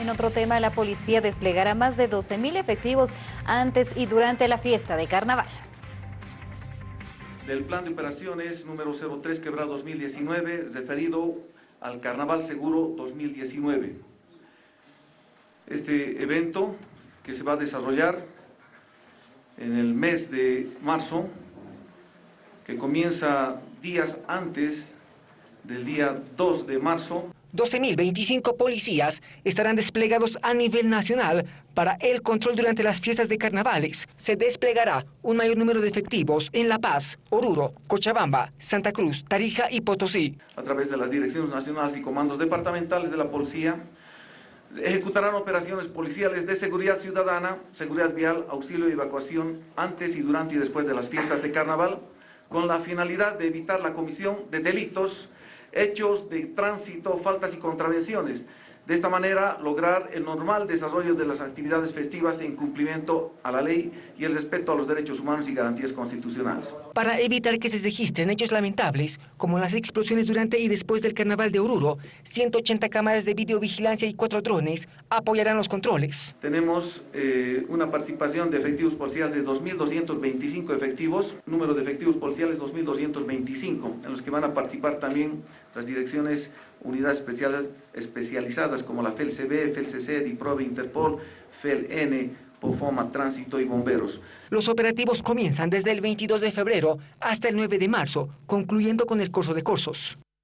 En otro tema, la policía desplegará más de 12.000 efectivos antes y durante la fiesta de carnaval. Del plan de operaciones número 03 quebrado 2019 referido al Carnaval Seguro 2019. Este evento que se va a desarrollar en el mes de marzo, que comienza días antes del día 2 de marzo, 12.025 policías estarán desplegados a nivel nacional para el control durante las fiestas de carnavales. Se desplegará un mayor número de efectivos en La Paz, Oruro, Cochabamba, Santa Cruz, Tarija y Potosí. A través de las direcciones nacionales y comandos departamentales de la policía, ejecutarán operaciones policiales de seguridad ciudadana, seguridad vial, auxilio y evacuación antes y durante y después de las fiestas de carnaval, con la finalidad de evitar la comisión de delitos hechos de tránsito, faltas y contravenciones. De esta manera, lograr el normal desarrollo de las actividades festivas en cumplimiento a la ley y el respeto a los derechos humanos y garantías constitucionales. Para evitar que se registren hechos lamentables, como las explosiones durante y después del Carnaval de Oruro, 180 cámaras de videovigilancia y cuatro drones apoyarán los controles. Tenemos eh, una participación de efectivos policiales de 2.225 efectivos, número de efectivos policiales 2.225, en los que van a participar también las direcciones unidades especializadas como la FELCB, FELCC, DIPROVE, Interpol, FELN, POFOMA, Tránsito y Bomberos. Los operativos comienzan desde el 22 de febrero hasta el 9 de marzo, concluyendo con el curso de cursos.